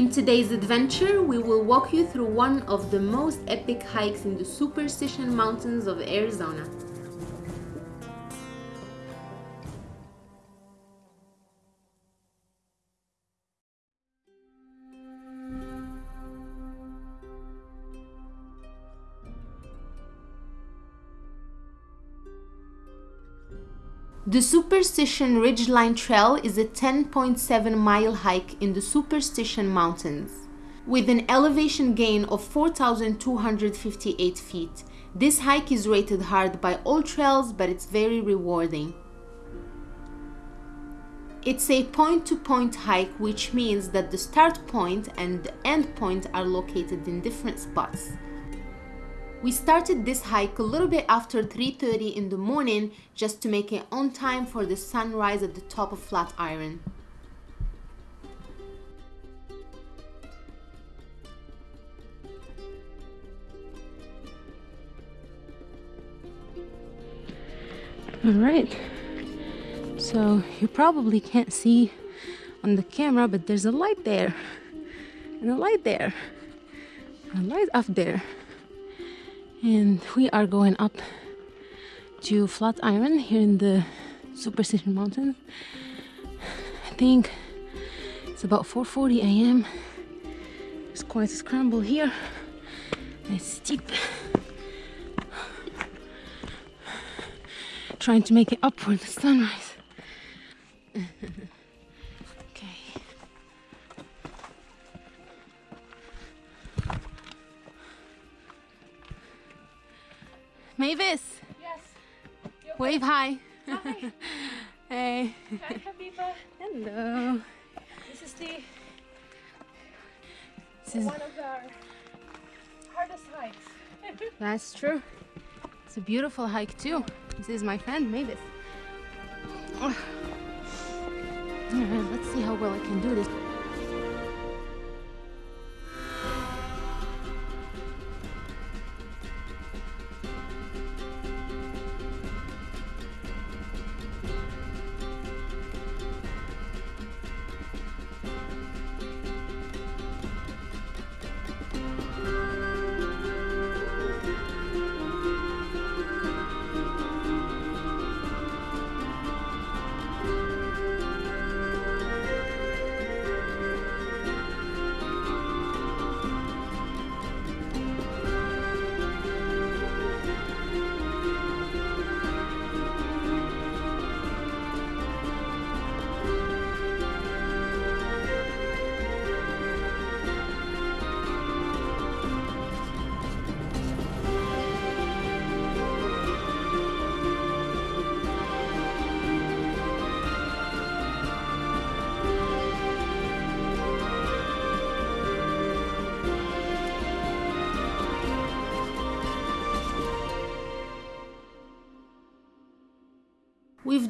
In today's adventure, we will walk you through one of the most epic hikes in the Superstition Mountains of Arizona. The Superstition Ridgeline Trail is a 10.7 mile hike in the Superstition Mountains. With an elevation gain of 4,258 feet, this hike is rated hard by AllTrails but it's very rewarding. It's a point-to-point -point hike, which means that the start point and the end point are located in different spots. We started this hike a little bit after 3.30 in the morning just to make it on time for the sunrise at the top of Flatiron. All right, so you probably can't see on the camera, but there's a light there, and a light there, and a light up there and we are going up to Flatiron here in the Superstition Mountains. I think it's about 4.40 a.m. It's quite a scramble here. It's steep. Trying to make it up for the sunrise. Mavis. Yes. Wave hi. Hi. hey. Hi, Habiba. Hello. This is the This is, one of our hardest hikes. that's true. It's a beautiful hike too. This is my friend Mavis. Let's see how well I can do this.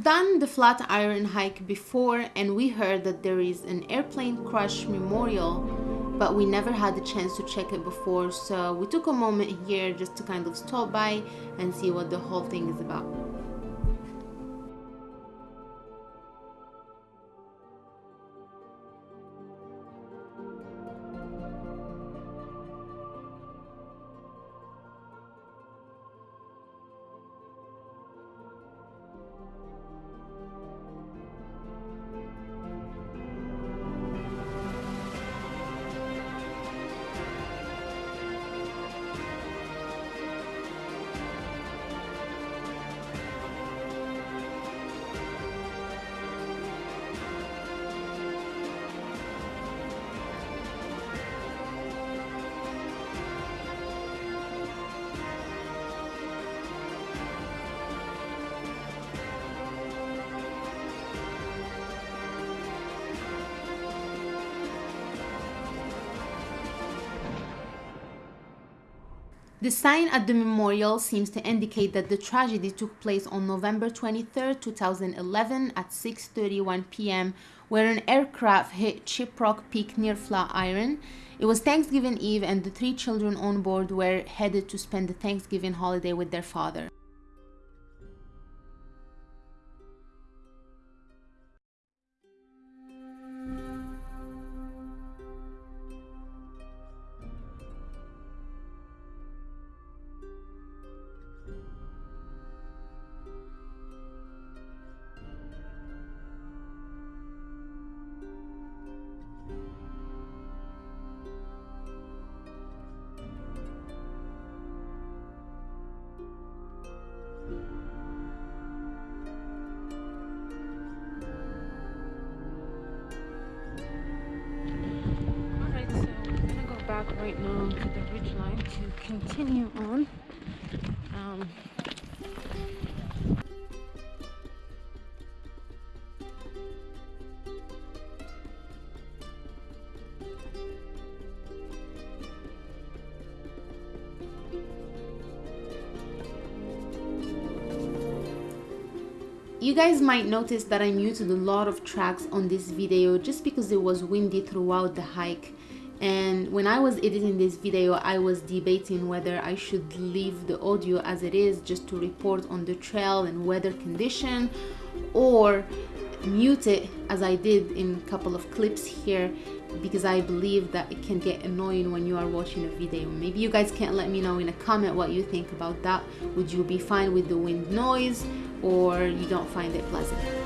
We've done the Flatiron hike before and we heard that there is an airplane crash memorial, but we never had the chance to check it before, so we took a moment here just to kind of stop by and see what the whole thing is about. The sign at the memorial seems to indicate that the tragedy took place on November 23, 2011 at 6.31 p.m. where an aircraft hit Shiprock Peak near Flatiron. It was Thanksgiving Eve and the three children on board were headed to spend the Thanksgiving holiday with their father. Right now to the ridge line to continue on. Um, You guys might notice that I muted a lot of tracks on this video just because it was windy throughout the hike and when I was editing this video I was debating whether I should leave the audio as it is just to report on the trail and weather condition or mute it as I did in a couple of clips here because I believe that it can get annoying when you are watching a video. Maybe you guys can let me know in a comment what you think about that. Would you be fine with the wind noise or you don't find it pleasant?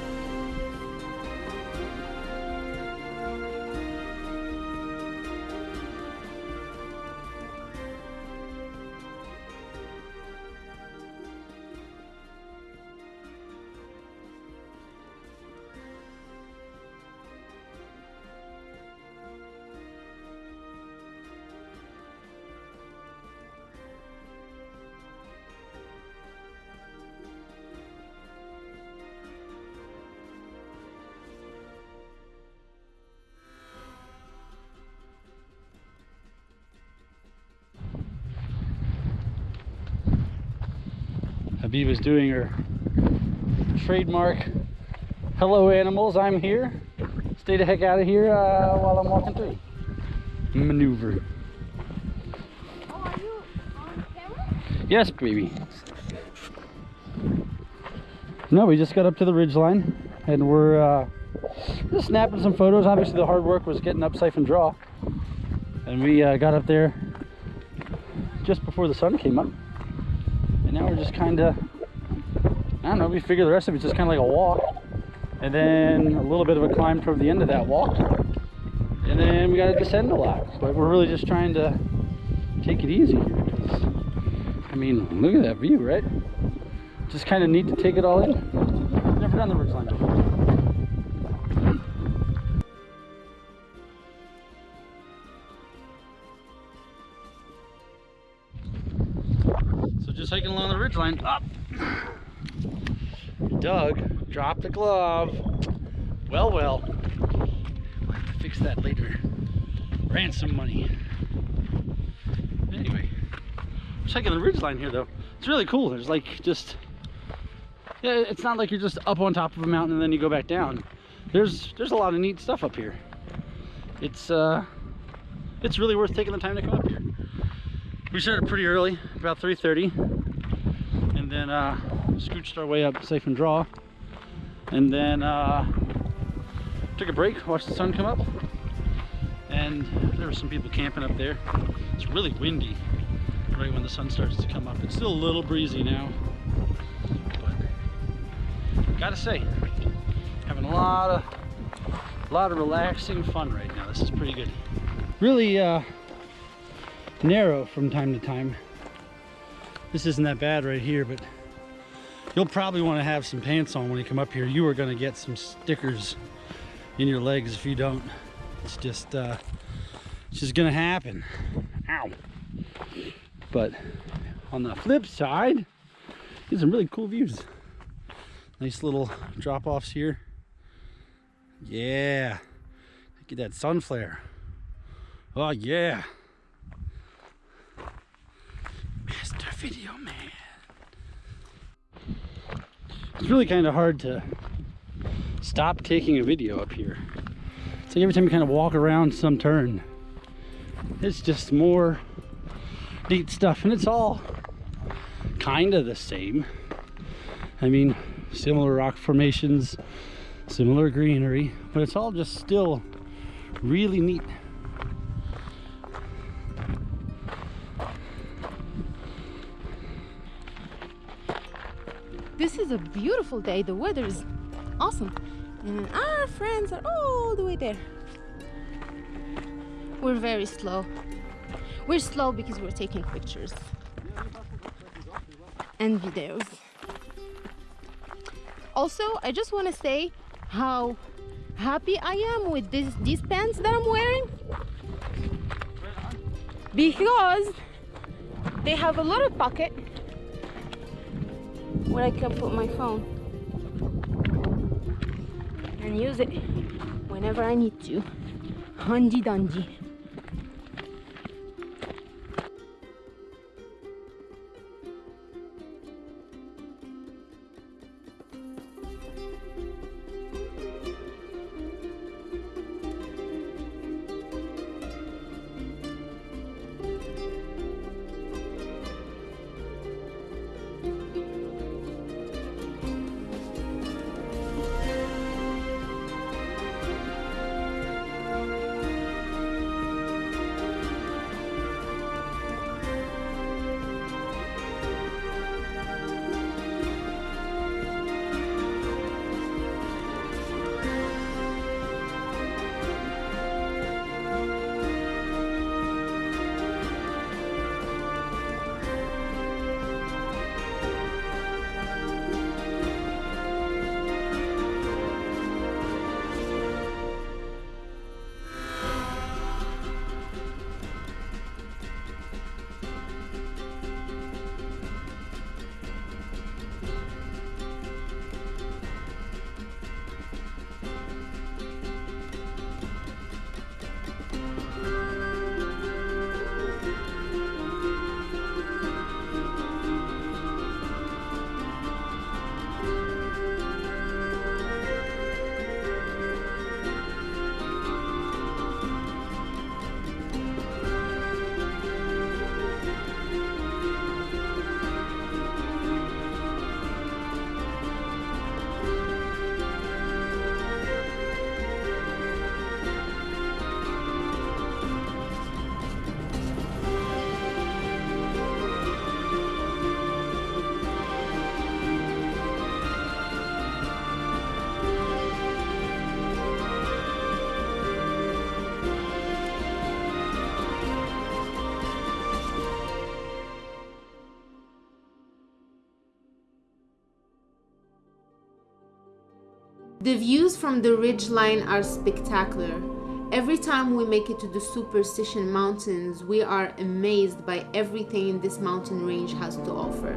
Habiba's doing her trademark. Hello animals I'm here. Stay the heck out of here uh, while I'm walking through. Maneuver. Oh, are you on camera? yes baby. No we just got up to the ridge line and we're uh, just snapping some photos. Obviously the hard work was getting up siphon draw and we uh, got up there just before the sun came up just kind of I don't know we figure the rest of it's just kind of like a walk. And then a little bit of a climb toward the end of that walk. And then we got to descend a lot. But we're really just trying to take it easy I mean look at that view right? Just kind of neat to take it all in. Never done the ridge line before hiking along the ridge line up. Doug drop the glove. Well, well. We'll have to fix that later. Ransom money. Anyway, hiking the ridge line here though. It's really cool. There's like just yeah, it's not like you're just up on top of a mountain and then you go back down. There's there's a lot of neat stuff up here. It's uh it's really worth taking the time to come up here we started pretty early about 3:30, and then uh scooched our way up Siphon Draw. And then uh took a break watched the sun come up. And there were some people camping up there. It's really windy right when the sun starts to come up. It's still a little breezy now. But gotta say having a lot of a lot of relaxing fun right now. This is pretty good. Really uh narrow from time to time. This isn't that bad right here, but you'll probably want to have some pants on when you come up here. You are going to get some stickers in your legs if you don't. It's just, uh, it's just going to happen. Ow. But on the flip side, get some really cool views. Nice little drop-offs here. Yeah. Get that sun flare. Oh, yeah. Video Man. It's really kind of hard to stop taking a video up here. It's like every time you kind of walk around some turn, it's just more neat stuff. And it's all kind of the same. I mean, similar rock formations, similar greenery, but it's all just still really neat. This is a beautiful day. The weather is awesome. And our friends are all the way there. We're very slow. We're slow because we're taking pictures and videos. Also, I just want to say how happy I am with this, these pants that I'm wearing. because they have a little pocket where I can put my phone and use it whenever I need to. Handy dandy. The views from the ridgeline are spectacular. Every time we make it to the Superstition Mountains, we are amazed by everything this mountain range has to offer.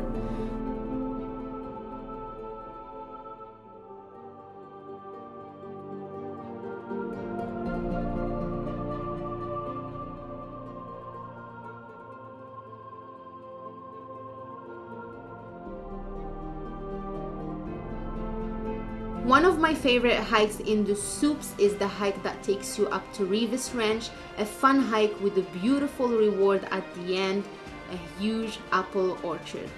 My favorite hikes in the Soups is the hike that takes you up to Reavis Ranch, a fun hike with a beautiful reward at the end, a huge apple orchard.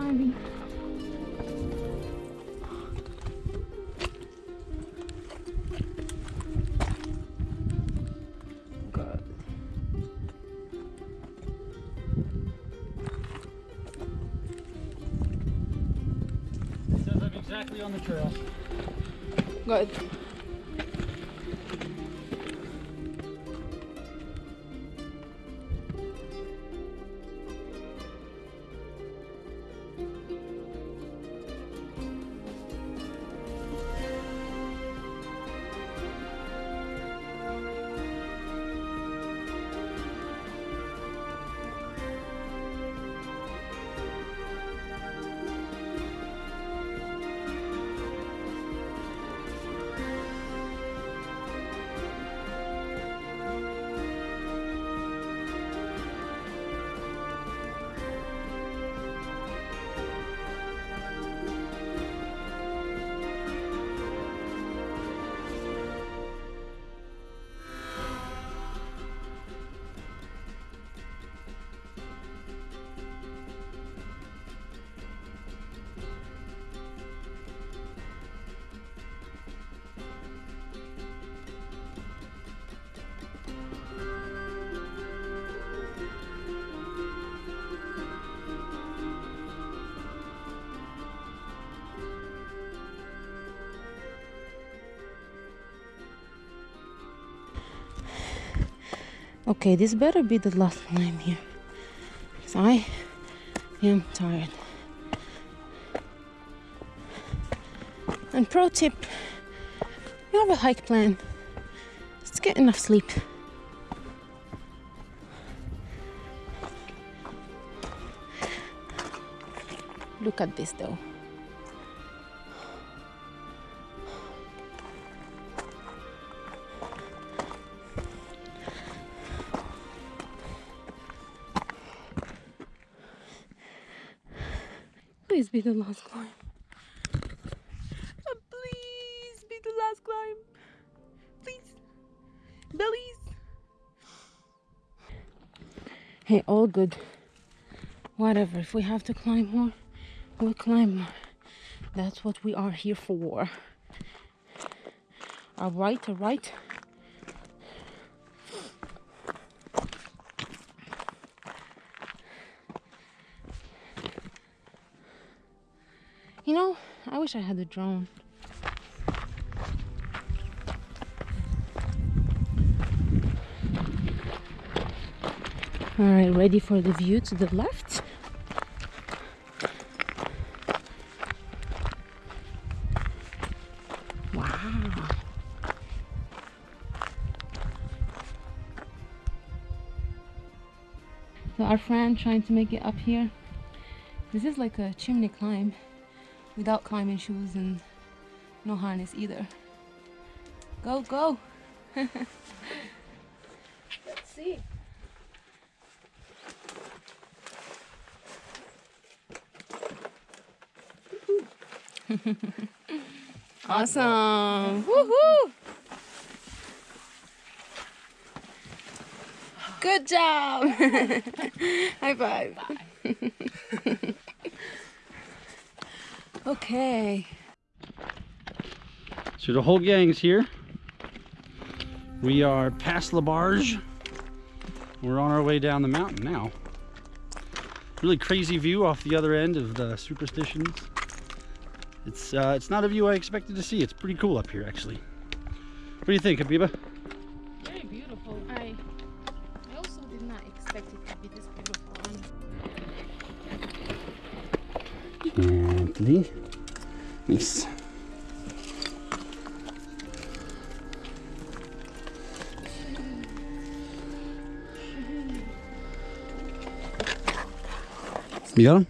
I'm exactly on the trail. Good. Okay, this better be the last climb here. Because I am tired. And pro tip you have a hike plan, just get enough sleep. Look at this though. Be the last climb. Uh, Please be the last climb. Please. Bellies. Hey, all good. Whatever. If we have to climb more, we'll climb more. That's what we are here for. All right, all right. Wish I had a drone. All right, ready for the view to the left? Wow. So our friend trying to make it up here. This is like a chimney climb without climbing shoes and no harness either. Go, go! Let's see. Awesome! Woohoo! Good job! High five. Okay. So the whole gang's here. We are past La Barge. We're on our way down the mountain now. Really crazy view off the other end of the Superstitions. It's uh, it's not a view I expected to see. It's pretty cool up here, actually. What do you think, Habiba? You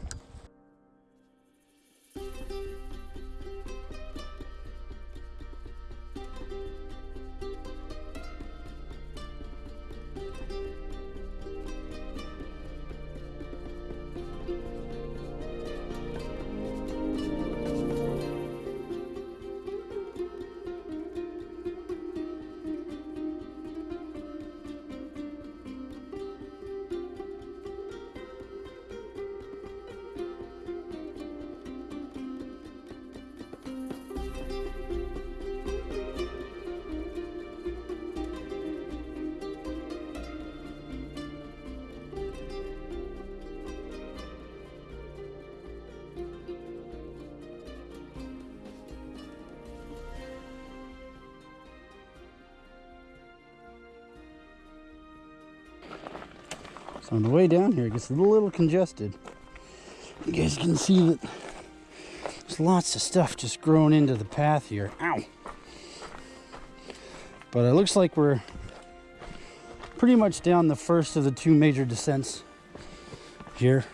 On the way down here, it gets a little congested. You guys can see that there's lots of stuff just growing into the path here. Ow! But it looks like we're pretty much down the first of the two major descents here.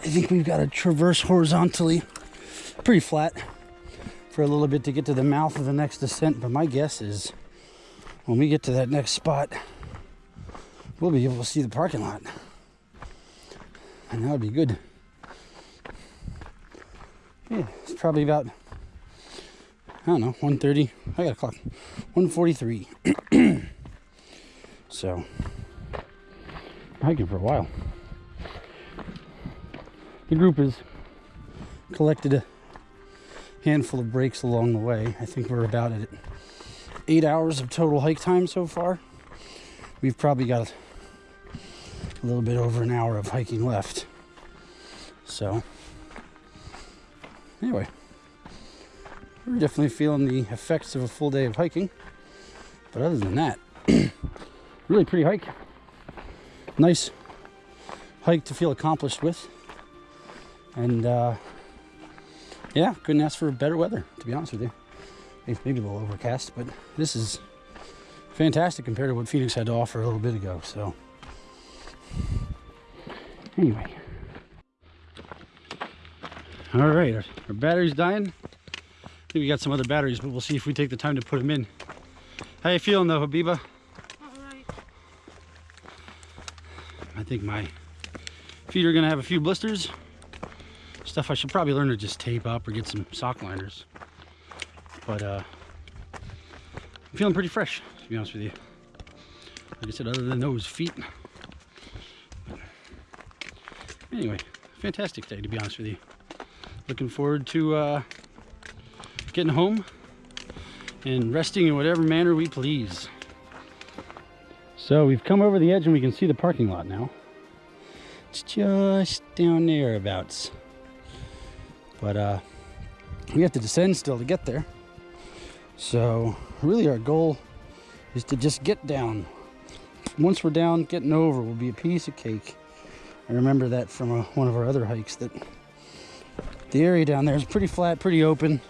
I think we've got to traverse horizontally, pretty flat, for a little bit to get to the mouth of the next descent. But my guess is when we get to that next spot, we'll be able to see the parking lot. And that would be good. Yeah, it's probably about, I don't know, 1.30. I got a clock. 1.43. so, hiking for a while. The group has collected a handful of breaks along the way. I think we're about at eight hours of total hike time so far. We've probably got little bit over an hour of hiking left. So, anyway, we're definitely feeling the effects of a full day of hiking. But other than that, really pretty hike. Nice hike to feel accomplished with. And uh, yeah, couldn't ask for better weather, to be honest with you. Maybe a little overcast, but this is fantastic compared to what Phoenix had to offer a little bit ago. So, anyway. All right, our, our battery's dying. I think we got some other batteries, but we'll see if we take the time to put them in. How you feeling though, Habiba? Alright. I think my feet are gonna have a few blisters. Stuff I should probably learn to just tape up or get some sock liners. But uh, I'm feeling pretty fresh, to be honest with you. Like I said, other than those feet. Anyway, fantastic day, to be honest with you. Looking forward to uh, getting home and resting in whatever manner we please. So we've come over the edge and we can see the parking lot now. It's just down thereabouts. But uh, we have to descend still to get there. So really our goal is to just get down. Once we're down, getting over will be a piece of cake. I remember that from a, one of our other hikes that the area down there is pretty flat, pretty open,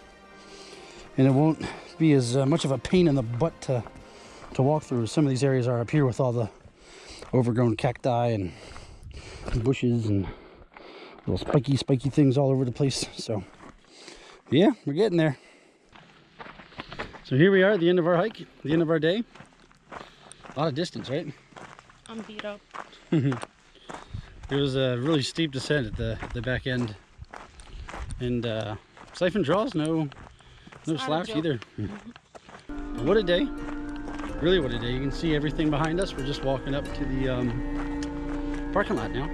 and it won't be as uh, much of a pain in the butt to, to walk through as some of these areas are up here with all the overgrown cacti and bushes and little spiky, spiky things all over the place. So, yeah, we're getting there. So here we are at the end of our hike, the end of our day. A lot of distance, right? I'm beat up. It was a really steep descent at the, the back end. And uh, siphon draws, no, no slouch either. what a day. Really what a day. You can see everything behind us. We're just walking up to the um, parking lot now.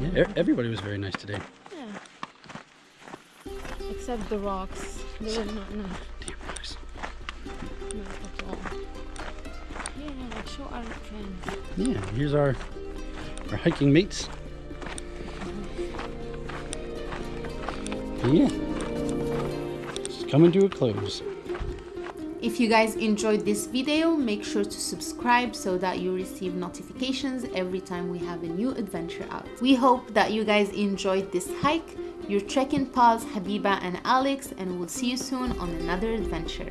Yeah, everybody was very nice today. Yeah. Except the rocks. They were not nice. Yeah, here's our, our hiking mates. Yeah. It's coming to a close. If you guys enjoyed this video, make sure to subscribe so that you receive notifications every time we have a new adventure out. We hope that you guys enjoyed this hike. Your trekking pals Habiba and Alex and we'll see you soon on another adventure.